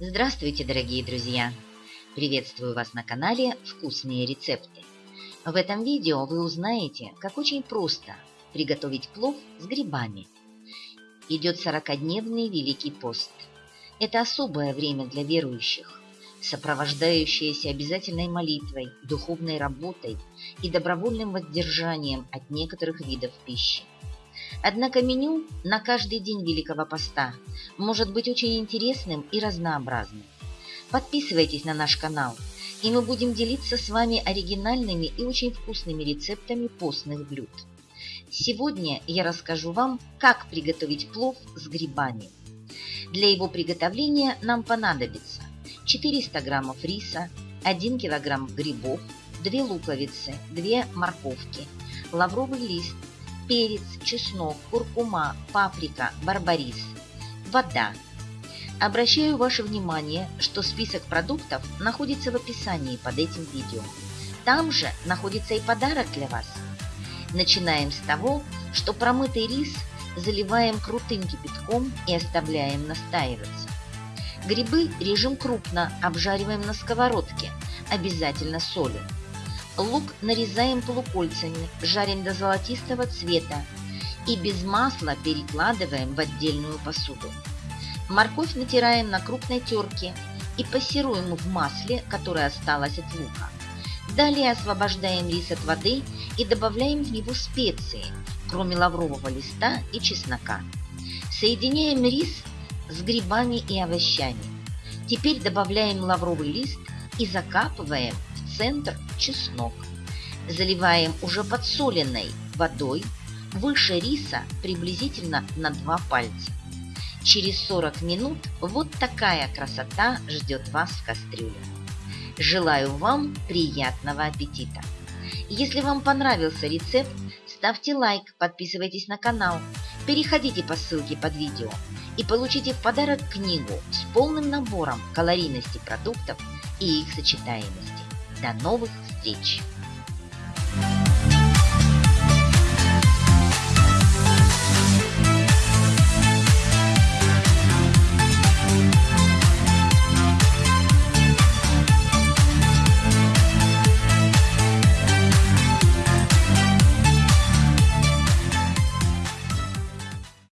Здравствуйте, дорогие друзья! Приветствую вас на канале «Вкусные рецепты». В этом видео вы узнаете, как очень просто приготовить плов с грибами. Идет 40-дневный Великий пост. Это особое время для верующих, сопровождающееся обязательной молитвой, духовной работой и добровольным воздержанием от некоторых видов пищи. Однако меню на каждый день Великого Поста может быть очень интересным и разнообразным. Подписывайтесь на наш канал, и мы будем делиться с вами оригинальными и очень вкусными рецептами постных блюд. Сегодня я расскажу вам, как приготовить плов с грибами. Для его приготовления нам понадобится 400 граммов риса, 1 килограмм грибов, 2 луковицы, 2 морковки, лавровый лист, перец, чеснок, куркума, паприка, барбарис, вода. Обращаю ваше внимание, что список продуктов находится в описании под этим видео. Там же находится и подарок для вас. Начинаем с того, что промытый рис заливаем крутым кипятком и оставляем настаиваться. Грибы режем крупно, обжариваем на сковородке, обязательно солью. Лук нарезаем полукольцами, жарим до золотистого цвета и без масла перекладываем в отдельную посуду. Морковь натираем на крупной терке и пассируем в масле, которое осталось от лука. Далее освобождаем рис от воды и добавляем в него специи, кроме лаврового листа и чеснока. Соединяем рис с грибами и овощами. Теперь добавляем лавровый лист и закапываем центр чеснок. Заливаем уже подсоленной водой выше риса приблизительно на 2 пальца. Через 40 минут вот такая красота ждет вас в кастрюле. Желаю вам приятного аппетита! Если вам понравился рецепт, ставьте лайк, подписывайтесь на канал, переходите по ссылке под видео и получите в подарок книгу с полным набором калорийности продуктов и их сочетаемости. До новых встреч!